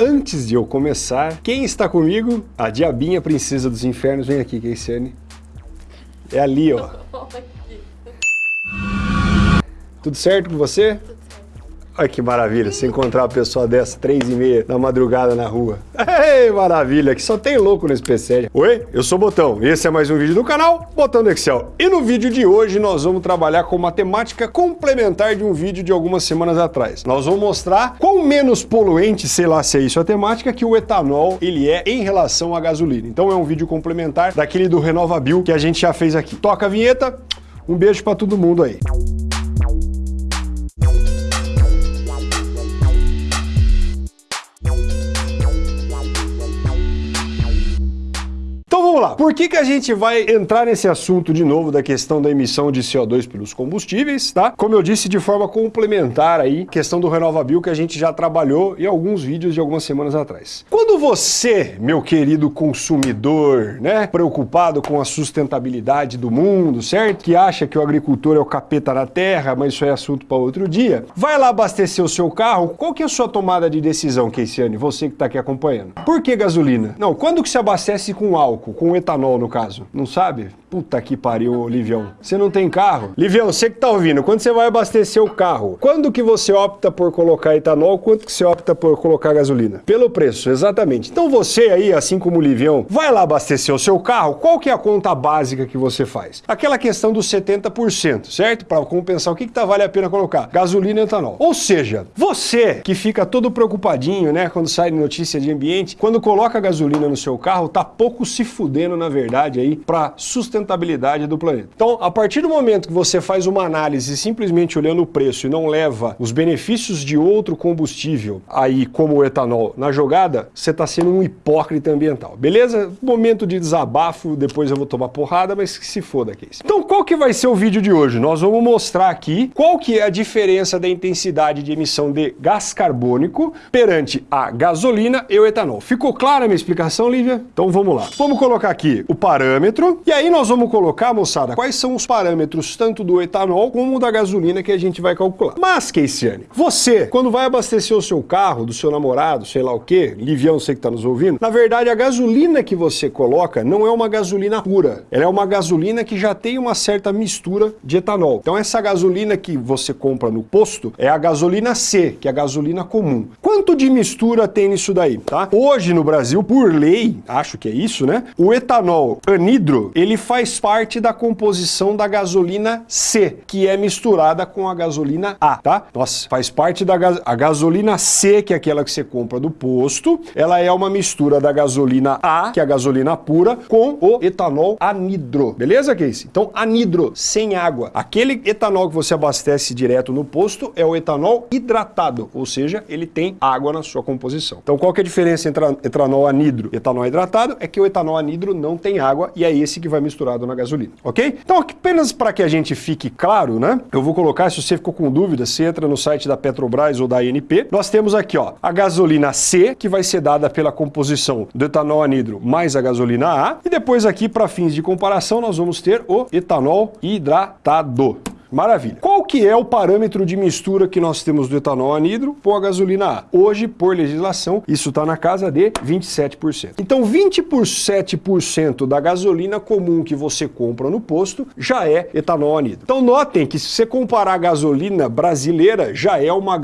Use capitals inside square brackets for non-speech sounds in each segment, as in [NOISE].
antes de eu começar, quem está comigo? A diabinha princesa dos infernos. Vem aqui, Keiciane. É ali, ó. [LAUGHS] Tudo certo com você? Olha que maravilha, se encontrar uma pessoa dessa, três e meia da madrugada na rua. Ei, maravilha, que só tem louco nesse PC. Oi, eu sou o Botão e esse é mais um vídeo do canal Botão do Excel. E no vídeo de hoje nós vamos trabalhar com matemática complementar de um vídeo de algumas semanas atrás. Nós vamos mostrar quão menos poluente, sei lá se é isso a temática, que o etanol ele é em relação à gasolina. Então é um vídeo complementar daquele do RenovaBio que a gente já fez aqui. Toca a vinheta, um beijo para todo mundo aí. Vamos lá. Por que, que a gente vai entrar nesse assunto de novo da questão da emissão de CO2 pelos combustíveis, tá? Como eu disse, de forma complementar aí, questão do RenovaBio que a gente já trabalhou em alguns vídeos de algumas semanas atrás. Quando você, meu querido consumidor, né, preocupado com a sustentabilidade do mundo, certo? Que acha que o agricultor é o capeta na terra, mas isso é assunto para outro dia, vai lá abastecer o seu carro, qual que é a sua tomada de decisão, Keisiane? Você que está aqui acompanhando. Por que gasolina? Não, quando que se abastece com álcool? Com etanol no caso. Não sabe? Puta que pariu, Livião. Você não tem carro? Livião, você que tá ouvindo, quando você vai abastecer o carro, quando que você opta por colocar etanol, quanto que você opta por colocar gasolina? Pelo preço, exatamente. Então você aí, assim como o Livião, vai lá abastecer o seu carro, qual que é a conta básica que você faz? Aquela questão dos 70%, certo? Para compensar o que que tá vale a pena colocar? Gasolina e etanol. Ou seja, você que fica todo preocupadinho, né, quando sai notícia de ambiente, quando coloca gasolina no seu carro, tá pouco se fudendo na verdade, aí para sustentabilidade do planeta. Então, a partir do momento que você faz uma análise simplesmente olhando o preço e não leva os benefícios de outro combustível aí, como o etanol, na jogada, você está sendo um hipócrita ambiental, beleza? Momento de desabafo, depois eu vou tomar porrada, mas que se foda, Case. Então, qual que vai ser o vídeo de hoje? Nós vamos mostrar aqui qual que é a diferença da intensidade de emissão de gás carbônico perante a gasolina e o etanol. Ficou clara a minha explicação, Lívia? Então vamos lá. Vamos colocar aqui o parâmetro, e aí nós vamos colocar, moçada, quais são os parâmetros tanto do etanol como da gasolina que a gente vai calcular. Mas, Keisiane, você, quando vai abastecer o seu carro, do seu namorado, sei lá o quê, Livião, você que está nos ouvindo, na verdade a gasolina que você coloca não é uma gasolina pura, ela é uma gasolina que já tem uma certa mistura de etanol. Então essa gasolina que você compra no posto é a gasolina C, que é a gasolina comum. Quanto de mistura tem nisso daí, tá? Hoje no Brasil, por lei, acho que é isso, né? O etanol anidro, ele faz parte da composição da gasolina C, que é misturada com a gasolina A, tá? Nossa, faz parte da gas a gasolina C, que é aquela que você compra do posto, ela é uma mistura da gasolina A, que é a gasolina pura, com o etanol anidro, beleza, Casey? Então, anidro, sem água. Aquele etanol que você abastece direto no posto é o etanol hidratado, ou seja, ele tem água na sua composição. Então, qual que é a diferença entre etanol anidro e etanol hidratado? É que o etanol anidro não tem água e é esse que vai misturado na gasolina, ok? Então apenas para que a gente fique claro, né? Eu vou colocar, se você ficou com dúvida, você entra no site da Petrobras ou da ANP, nós temos aqui ó, a gasolina C, que vai ser dada pela composição do etanol anidro mais a gasolina A, e depois aqui para fins de comparação nós vamos ter o etanol hidratado. Maravilha. Qual que é o parâmetro de mistura que nós temos do etanol anidro com a gasolina A? Hoje, por legislação, isso está na casa de 27%. Então, 27% da gasolina comum que você compra no posto já é etanol anidro. Então, notem que se você comparar a gasolina brasileira, já é uma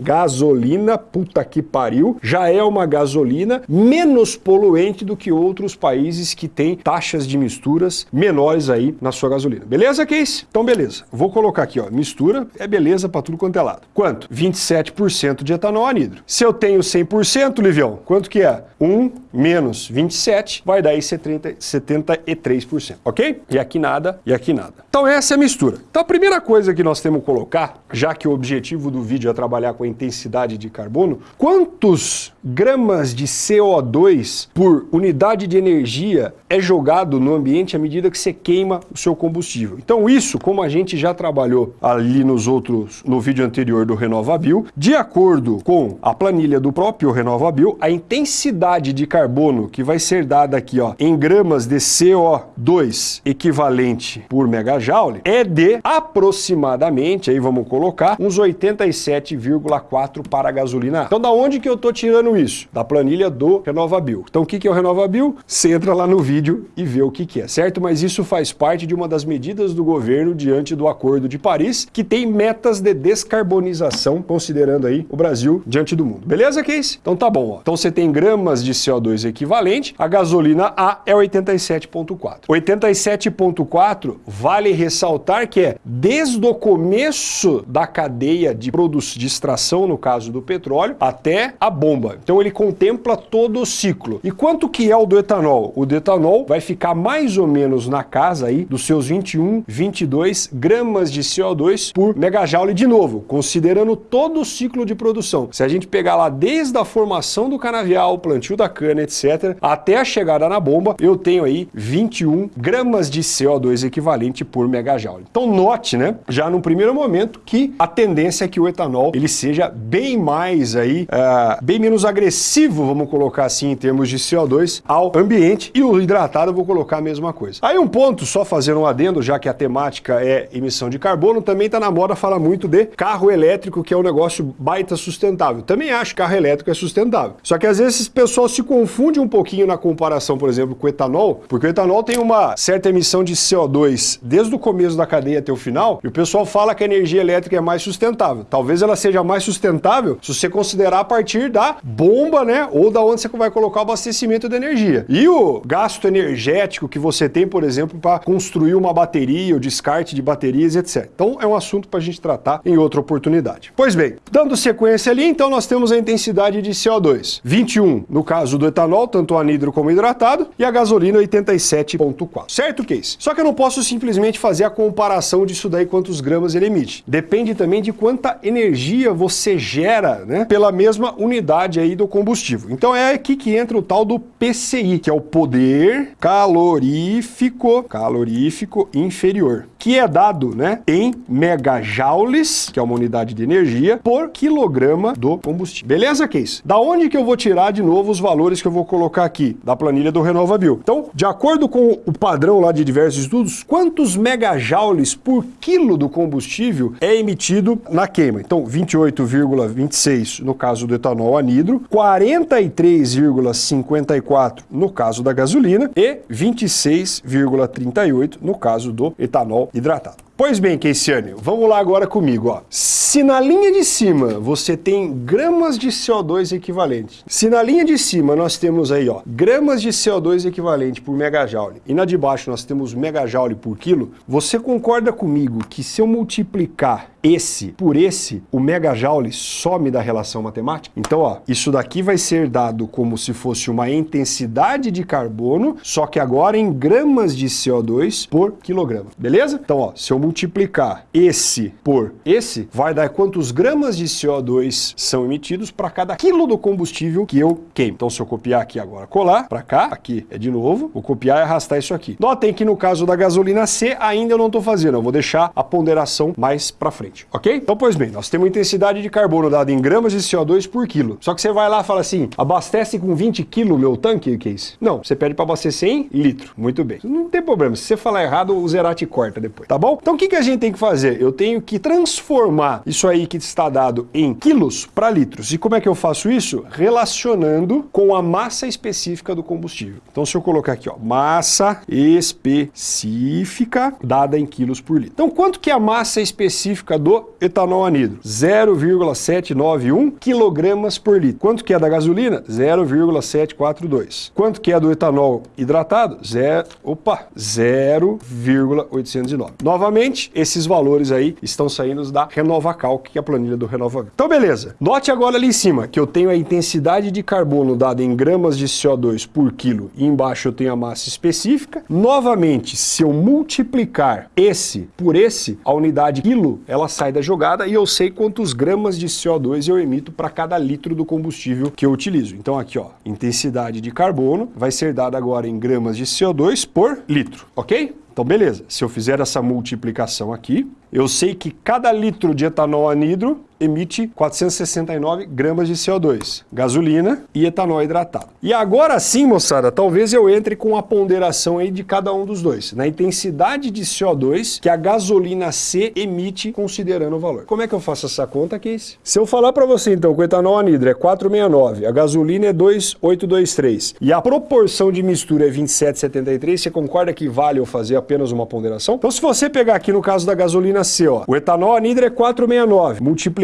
gasolina, puta que pariu, já é uma gasolina menos poluente do que outros países que têm taxas de misturas menores aí na sua gasolina. Beleza, Case? Então, beleza. Vou colocar aqui, ó, mistura, é beleza para tudo quanto é lado. Quanto? 27% de etanol anidro. Se eu tenho 100%, Livião, quanto que é? 1 menos 27 vai dar aí 70, 73%, ok? E aqui nada, e aqui nada. Então essa é a mistura. Então a primeira coisa que nós temos que colocar, já que o objetivo do vídeo é trabalhar com a intensidade de carbono, quantos gramas de CO2 por unidade de energia é jogado no ambiente à medida que você queima o seu combustível. Então isso, como a gente já já trabalhou ali nos outros, no vídeo anterior do RenovaBio. De acordo com a planilha do próprio RenovaBio, a intensidade de carbono que vai ser dada aqui ó, em gramas de CO2 equivalente por megajoule é de aproximadamente, aí vamos colocar, uns 87,4 para a gasolina. Então da onde que eu estou tirando isso? Da planilha do RenovaBio. Então o que, que é o RenovaBio? Você entra lá no vídeo e vê o que, que é, certo? Mas isso faz parte de uma das medidas do governo diante do Acordo de Paris, que tem metas de descarbonização, considerando aí o Brasil diante do mundo. Beleza, Case? Então tá bom. Ó. Então você tem gramas de CO2 equivalente, a gasolina A é 87,4. 87,4 vale ressaltar que é desde o começo da cadeia de produção de extração, no caso do petróleo, até a bomba. Então ele contempla todo o ciclo. E quanto que é o do etanol? O do etanol vai ficar mais ou menos na casa aí dos seus 21, 22 gramas de CO2 por megajoule de novo, considerando todo o ciclo de produção. Se a gente pegar lá desde a formação do canavial, plantio da cana, etc., até a chegada na bomba, eu tenho aí 21 gramas de CO2 equivalente por megajoule. Então note, né, já no primeiro momento, que a tendência é que o etanol ele seja bem mais aí, uh, bem menos agressivo, vamos colocar assim, em termos de CO2 ao ambiente, e o hidratado eu vou colocar a mesma coisa. Aí um ponto, só fazendo um adendo, já que a temática é emissão de carbono, também está na moda falar muito de carro elétrico, que é um negócio baita sustentável. Também acho que carro elétrico é sustentável. Só que às vezes o pessoal se confunde um pouquinho na comparação, por exemplo, com o etanol, porque o etanol tem uma certa emissão de CO2 desde o começo da cadeia até o final, e o pessoal fala que a energia elétrica é mais sustentável. Talvez ela seja mais sustentável se você considerar a partir da bomba, né, ou da onde você vai colocar o abastecimento de energia. E o gasto energético que você tem, por exemplo, para construir uma bateria, o descarte de baterias, etc. Então é um assunto para a gente tratar em outra oportunidade. Pois bem, dando sequência ali, então nós temos a intensidade de CO2. 21 no caso do etanol, tanto anidro como hidratado, e a gasolina 87.4. Certo, Case? Só que eu não posso simplesmente fazer a comparação disso daí quantos gramas ele emite. Depende também de quanta energia você gera, né, pela mesma unidade aí do combustível. Então é aqui que entra o tal do PCI, que é o poder calorífico, calorífico inferior, que é dado, né, em megajoules, que é uma unidade de energia, por quilograma do combustível. Beleza, Case? Da onde que eu vou tirar de novo os valores que eu vou colocar aqui? Da planilha do RenovaBio. Então, de acordo com o padrão lá de diversos estudos, quantos megajoules por quilo do combustível é emitido na queima? Então, 28,26 no caso do etanol anidro, 43,54 no caso da gasolina e 26,38 no caso do etanol hidratado. Pois bem, Keisiane, vamos lá agora comigo. Ó. Se na linha de cima você tem gramas de CO2 equivalente, se na linha de cima nós temos aí ó, gramas de CO2 equivalente por megajoule e na de baixo nós temos megajoule por quilo, você concorda comigo que se eu multiplicar esse por esse, o megajoule some da relação matemática? Então, ó, isso daqui vai ser dado como se fosse uma intensidade de carbono, só que agora em gramas de CO2 por quilograma, beleza? Então, ó, se eu multiplicar esse por esse, vai dar quantos gramas de CO2 são emitidos para cada quilo do combustível que eu queimo. Então, se eu copiar aqui agora, colar para cá, aqui é de novo, vou copiar e arrastar isso aqui. Notem que no caso da gasolina C, ainda eu não estou fazendo, eu vou deixar a ponderação mais para frente ok? Então, pois bem, nós temos intensidade de carbono dada em gramas de CO2 por quilo. Só que você vai lá e fala assim, abastece com 20 quilos meu tanque, Case? Não, você pede para abastecer em litro. Muito bem. Não tem problema, se você falar errado, o Zerati corta depois, tá bom? Então, o que, que a gente tem que fazer? Eu tenho que transformar isso aí que está dado em quilos para litros. E como é que eu faço isso? Relacionando com a massa específica do combustível. Então, se eu colocar aqui, ó, massa específica dada em quilos por litro. Então, quanto que é a massa específica do etanol anidro? 0,791 kg por litro. Quanto que é da gasolina? 0,742. Quanto que é do etanol hidratado? Zero, opa, 0,809. Novamente, esses valores aí estão saindo da RenovaCalc, que é a planilha do Renova. Então, beleza. Note agora ali em cima que eu tenho a intensidade de carbono dada em gramas de CO2 por quilo e embaixo eu tenho a massa específica. Novamente, se eu multiplicar esse por esse, a unidade quilo, ela sai da jogada e eu sei quantos gramas de CO2 eu emito para cada litro do combustível que eu utilizo. Então aqui, ó, intensidade de carbono vai ser dada agora em gramas de CO2 por litro, ok? Então, beleza. Se eu fizer essa multiplicação aqui, eu sei que cada litro de etanol anidro emite 469 gramas de CO2, gasolina e etanol hidratado. E agora sim, moçada, talvez eu entre com a ponderação aí de cada um dos dois, na intensidade de CO2 que a gasolina C emite considerando o valor. Como é que eu faço essa conta, Case? Se eu falar para você então que o etanol anidro é 469, a gasolina é 2823 e a proporção de mistura é 2773, você concorda que vale eu fazer apenas uma ponderação? Então se você pegar aqui no caso da gasolina C, ó, o etanol anidro é 469,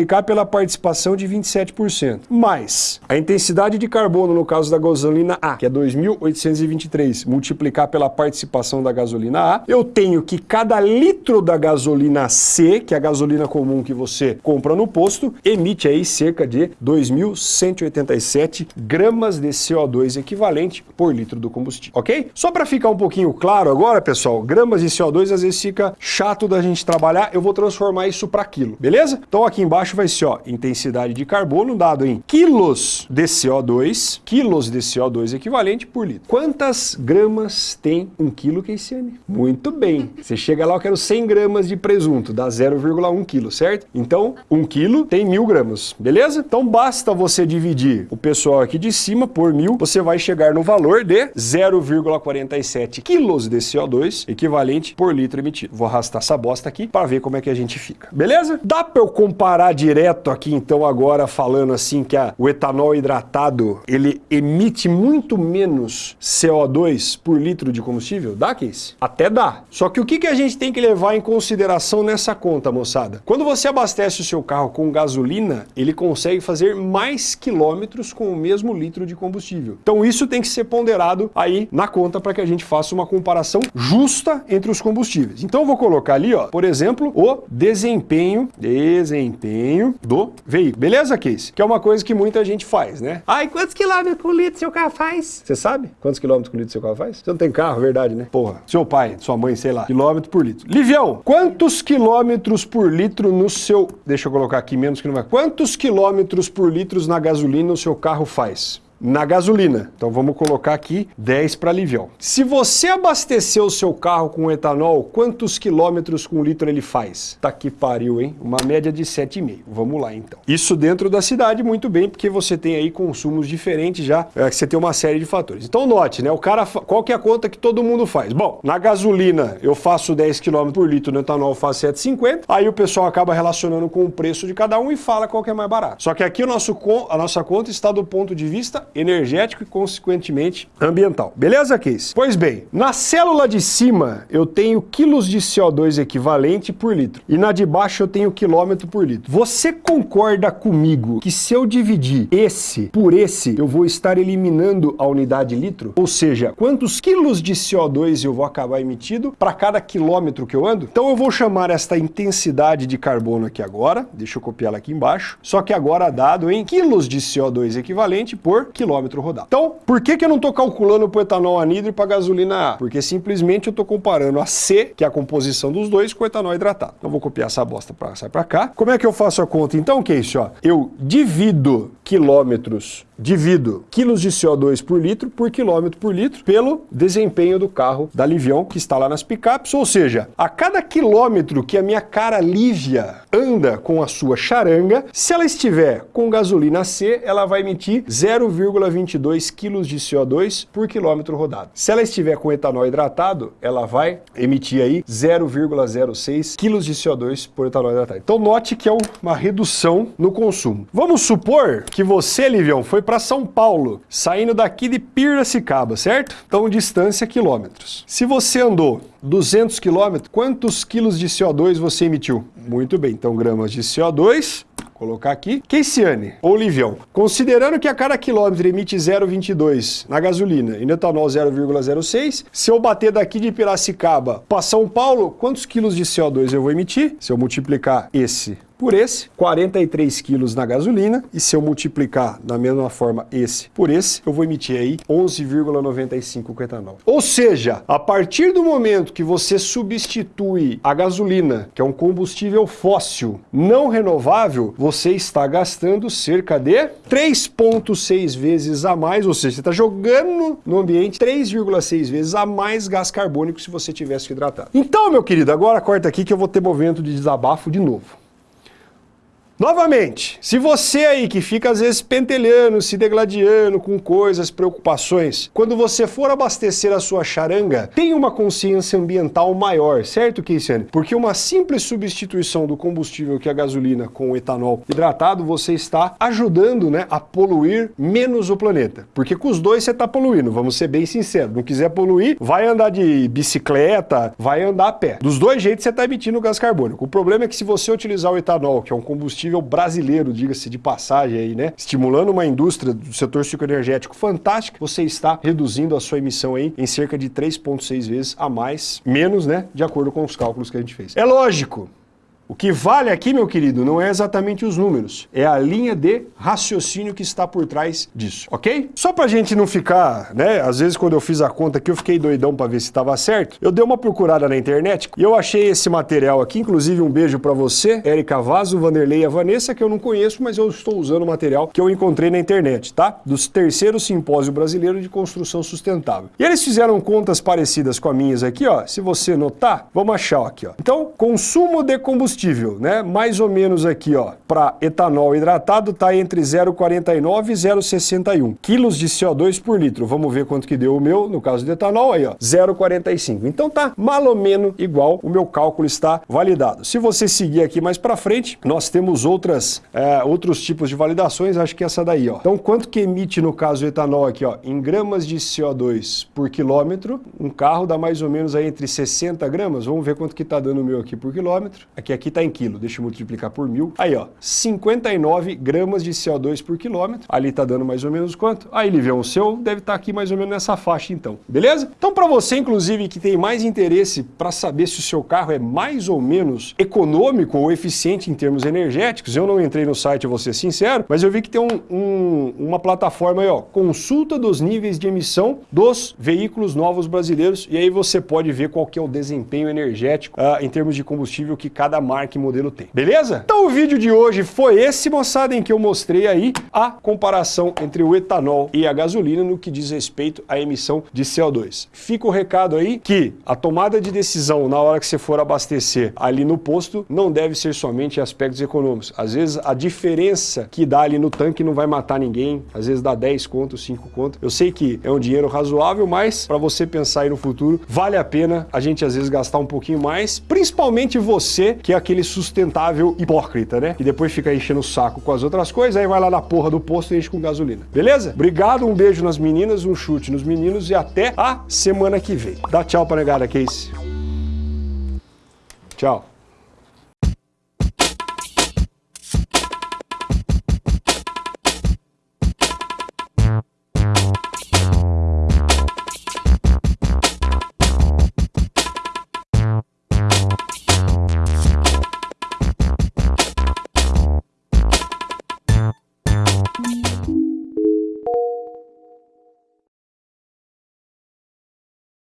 multiplicar pela participação de 27%, mais a intensidade de carbono no caso da gasolina A, que é 2.823, multiplicar pela participação da gasolina A, eu tenho que cada litro da gasolina C, que é a gasolina comum que você compra no posto, emite aí cerca de 2.187 gramas de CO2 equivalente por litro do combustível, ok? Só para ficar um pouquinho claro agora, pessoal, gramas de CO2 às vezes fica chato da gente trabalhar, eu vou transformar isso para quilo, beleza? Então aqui embaixo vai ser, ó, intensidade de carbono dado em quilos de CO2, quilos de CO2 equivalente por litro. Quantas gramas tem um quilo, Keiciane? Muito bem. [LAUGHS] Você chega lá, eu quero 100 gramas de presunto, dá 0,1 quilo, certo? Então, um quilo tem mil gramas, beleza? Então basta você dividir o pessoal aqui de cima por mil, você vai chegar no valor de 0,47 quilos de CO2 equivalente por litro emitido. Vou arrastar essa bosta aqui para ver como é que a gente fica, beleza? Dá para eu comparar direto aqui então agora falando assim que a, o etanol hidratado ele emite muito menos CO2 por litro de combustível? Dá, Case? Até dá. Só que o que, que a gente tem que levar em consideração nessa conta, moçada? Quando você abastece o seu carro com gasolina, ele consegue fazer mais quilômetros com o mesmo litro de combustível. Então isso tem que ser ponderado aí na conta para que a gente faça uma comparação justa entre os combustíveis. Então eu vou colocar ali, ó, por exemplo, o desempenho, desempenho do veículo. Beleza, Case? Que é uma coisa que muita gente faz, né? Ai, quantos quilômetros por litro seu carro faz? Você sabe quantos quilômetros por litro seu carro faz? Você não tem carro, verdade, né? Porra. Seu pai, sua mãe, sei lá, quilômetro por litro. Livião, quantos quilômetros por litro no seu... Deixa eu colocar aqui menos que não vai. Quantos quilômetros por litro na gasolina o seu carro faz? Na gasolina. Então vamos colocar aqui 10 para Livião. Se você abastecer o seu carro com etanol, quantos quilômetros com litro ele faz? Tá que pariu, hein? Uma média de 7,5. Vamos lá então. Isso dentro da cidade, muito bem, porque você tem aí consumos diferentes já, é, você tem uma série de fatores. Então note, né? O cara, qual que é a conta que todo mundo faz? Bom, na gasolina eu faço 10 km por litro, no etanol eu faço 7,50, aí o pessoal acaba relacionando com o preço de cada um e fala qual que é mais barato. Só que aqui o nosso, a nossa conta está do ponto de vista energético e, consequentemente, ambiental. Beleza, Case? Pois bem, na célula de cima eu tenho quilos de CO2 equivalente por litro e na de baixo eu tenho quilômetro por litro. Você concorda comigo que se eu dividir esse por esse, eu vou estar eliminando a unidade litro? Ou seja, quantos quilos de CO2 eu vou acabar emitindo para cada quilômetro que eu ando? Então eu vou chamar esta intensidade de carbono aqui agora, deixa eu copiar ela aqui embaixo, só que agora dado em quilos de CO2 equivalente por quilômetro rodado. Então, por que, que eu não estou calculando para o etanol anidro e para a gasolina A? Porque simplesmente eu estou comparando a C, que é a composição dos dois, com o etanol hidratado. Então vou copiar essa bosta para sair para cá. Como é que eu faço a conta? Então, que é isso? Ó? Eu divido quilômetros divido quilos de CO2 por litro por quilômetro por litro pelo desempenho do carro da Livião que está lá nas picapes, ou seja, a cada quilômetro que a minha cara Lívia anda com a sua charanga, se ela estiver com gasolina C, ela vai emitir 0,22 quilos de CO2 por quilômetro rodado. Se ela estiver com etanol hidratado, ela vai emitir aí 0,06 quilos de CO2 por etanol hidratado. Então note que é uma redução no consumo. Vamos supor que você, Livião, foi para São Paulo, saindo daqui de Piracicaba, certo? Então, distância quilômetros. Se você andou 200 quilômetros, quantos quilos de CO2 você emitiu? Muito bem, então gramas de CO2 colocar aqui. Keiciane, ou Livião, considerando que a cada quilômetro emite 0,22 na gasolina e no etanol 0,06, se eu bater daqui de Piracicaba para São Paulo, quantos quilos de CO2 eu vou emitir? Se eu multiplicar esse por esse, 43 quilos na gasolina, e se eu multiplicar da mesma forma esse por esse, eu vou emitir aí 11,95 com etanol. Ou seja, a partir do momento que você substitui a gasolina, que é um combustível fóssil não renovável, você está gastando cerca de 3,6 vezes a mais, ou seja, você está jogando no ambiente 3,6 vezes a mais gás carbônico se você tivesse hidratado. Então, meu querido, agora corta aqui que eu vou ter movimento de desabafo de novo. Novamente, se você aí que fica às vezes pentelhando, se degladiando com coisas, preocupações, quando você for abastecer a sua charanga, tenha uma consciência ambiental maior, certo, Keisiane? Porque uma simples substituição do combustível que é a gasolina com o etanol hidratado, você está ajudando né, a poluir menos o planeta. Porque com os dois você está poluindo, vamos ser bem sinceros. Não quiser poluir, vai andar de bicicleta, vai andar a pé. Dos dois jeitos você está emitindo gás carbônico. O problema é que se você utilizar o etanol, que é um combustível combustível brasileiro, diga-se de passagem aí, né? Estimulando uma indústria do setor cicloenergético fantástica, você está reduzindo a sua emissão aí em cerca de 3,6 vezes a mais, menos, né? De acordo com os cálculos que a gente fez. É lógico, o que vale aqui, meu querido, não é exatamente os números, é a linha de raciocínio que está por trás disso, ok? Só pra gente não ficar, né, às vezes quando eu fiz a conta aqui eu fiquei doidão pra ver se estava certo, eu dei uma procurada na internet e eu achei esse material aqui, inclusive um beijo pra você, Érica Vaso, Vanderlei e a Vanessa, que eu não conheço, mas eu estou usando o material que eu encontrei na internet, tá? Dos terceiro simpósio brasileiro de construção sustentável. E eles fizeram contas parecidas com as minhas aqui, ó, se você notar, vamos achar aqui, ó. Então, consumo de combustível combustível, né? Mais ou menos aqui, ó, para etanol hidratado tá entre 0,49 e 0,61 quilos de CO2 por litro. Vamos ver quanto que deu o meu, no caso do etanol, aí, ó, 0,45. Então tá mal ou menos igual, o meu cálculo está validado. Se você seguir aqui mais para frente, nós temos outras, é, outros tipos de validações, acho que essa daí, ó. Então, quanto que emite no caso do etanol aqui, ó, em gramas de CO2 por quilômetro, um carro dá mais ou menos aí entre 60 gramas, vamos ver quanto que tá dando o meu aqui por quilômetro. Aqui, aqui aqui está em quilo, deixa eu multiplicar por mil. Aí, ó, 59 gramas de CO2 por quilômetro. Ali está dando mais ou menos quanto? Aí, Livião, o seu deve estar tá aqui mais ou menos nessa faixa, então. Beleza? Então, para você, inclusive, que tem mais interesse para saber se o seu carro é mais ou menos econômico ou eficiente em termos energéticos, eu não entrei no site, vou ser sincero, mas eu vi que tem um, um, uma plataforma aí, ó, consulta dos níveis de emissão dos veículos novos brasileiros, e aí você pode ver qual que é o desempenho energético uh, em termos de combustível que cada marca marca e modelo tem. Beleza? Então o vídeo de hoje foi esse, moçada, em que eu mostrei aí a comparação entre o etanol e a gasolina no que diz respeito à emissão de CO2. Fica o recado aí que a tomada de decisão na hora que você for abastecer ali no posto não deve ser somente aspectos econômicos. Às vezes a diferença que dá ali no tanque não vai matar ninguém, às vezes dá 10 conto, 5 conto. Eu sei que é um dinheiro razoável, mas para você pensar aí no futuro, vale a pena a gente às vezes gastar um pouquinho mais, principalmente você que é aquele sustentável hipócrita, né? Que depois fica enchendo o saco com as outras coisas, aí vai lá na porra do posto e enche com gasolina. Beleza? Obrigado, um beijo nas meninas, um chute nos meninos e até a semana que vem. Dá tchau pra negada, Case. Tchau.